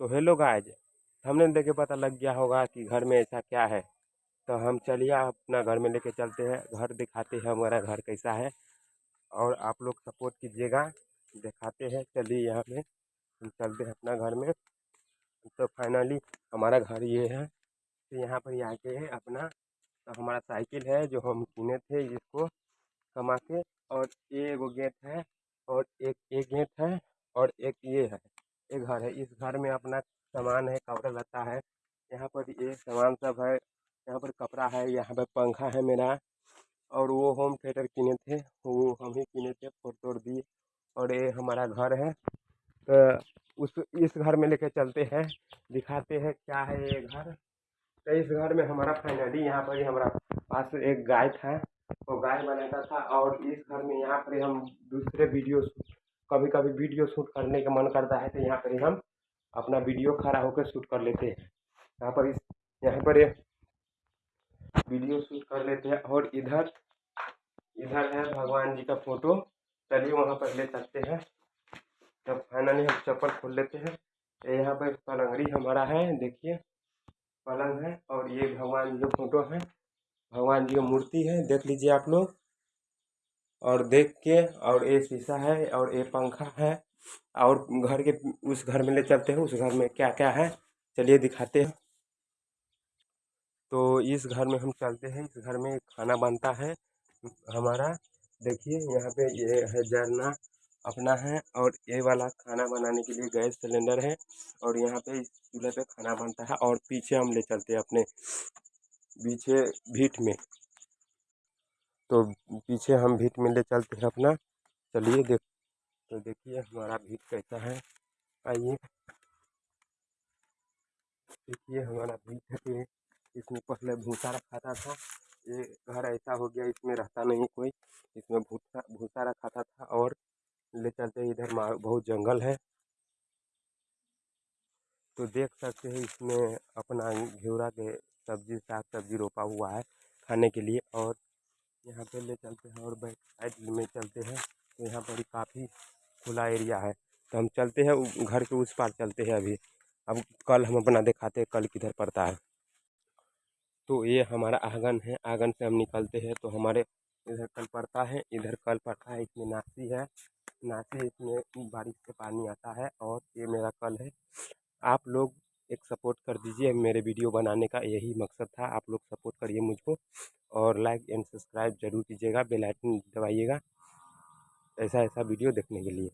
तो hello guys, हमने देखे पता लग गया होगा कि घर में ऐसा क्या है। तो हम चलिए अपना घर में लेके चलते हैं, घर दिखाते हैं हमारा घर कैसा है। और आप लोग सपोर्ट कीजिएगा, दिखाते हैं, चलिए यहाँ पे, हम चलते हैं अपना घर में। तो फाइनली हमारा घर ये है तो यहाँ पर ये आके है अपना तो हमारा साइकिल है जो हम किने थे इसको कमा के, और ये एगो गेट है, और एक एक गेट है। ये घर में अपना सामान है, कपड़ा लत्ता है। यहाँ पर ये सामान सब है। यहाँ पर कपड़ा है, यहाँ पर पंखा है मेरा। और वो होम थिएटर किने थे, वो हम ही किने थे फोड़ तोड़ दिए और ये हमारा घर है। तो उस, इस घर में लेके चलते हैं, दिखाते हैं क्या है ये घर। तो इस घर में हमारा फाइनली यहाँ पर ही हमारा पास एक गाय था। वो गाय बनाता था और इस घर में यहाँ पर हम दूसरे वीडियो कभी कभी वीडियो शूट करने का मन करता है तो यहाँ पर हम अपना वीडियो खड़ा होकर शूट कर लेते हैं। यहाँ पर इस, यहाँ पर वीडियो शूट कर लेते हैं और इधर इधर है भगवान जी का फ़ोटो। चलिए वहाँ पर ले सकते हैं। तब फाइनली हम चप्पल खोल लेते हैं। यहाँ पर पलंगड़ी हमारा है, देखिए। पलंग है और ये भगवान जी का फ़ोटो है। भगवान जी का मूर्ति है, देख लीजिए आप लोग। और देख के, और ये शीशा है और ये पंखा है। और घर के, उस घर में ले चलते हैं, उस घर में क्या क्या है, चलिए दिखाते हैं। तो इस घर में हम चलते हैं, इस घर में खाना बनता है हमारा। देखिए, यहाँ पे ये है झरना अपना है और ये वाला खाना बनाने के लिए गैस सिलेंडर है और यहाँ पे इस चूल्हे पे खाना बनता है और पीछे हम ले चलते हैं अपने पीछे भीट में। तो पीछे हम भीट में ले चलते हैं अपना। चलिए देख तो देखिए हमारा भीट कैसा है आइए। देखिए हमारा भीट है इसमें पहले भूसा रखा था ये घर ऐसा हो गया इसमें रहता नहीं कोई। इसमें भूसा भूसा रखा था, था और ले चलते इधर बहुत जंगल है। तो देख सकते हैं इसमें अपना घेवरा के सब्ज़ी साग सब्ज़ी रोपा हुआ है खाने के लिए और यहाँ पे ले चलते हैं और बैक साइड में चलते हैं। तो यहाँ पर काफ़ी खुला एरिया है। तो हम चलते हैं घर के उस पार चलते हैं अभी। अब कल हम अपना दिखाते हैं, कल किधर पड़ता है। तो ये हमारा आँगन है, आँगन से हम निकलते हैं। तो हमारे इधर कल पड़ता है, इधर कल पड़ता है, इसमें नासी है। नासी इसमें बारिश से पानी आता है और ये मेरा कल है। आप लोग एक सपोर्ट कर दीजिए, मेरे वीडियो बनाने का यही मकसद था। आप लोग सपोर्ट करिए मुझको और लाइक एंड सब्सक्राइब ज़रूर कीजिएगा, बेल आइकन दबाइएगा। ऐसा ऐसा वीडियो देखने के लिए।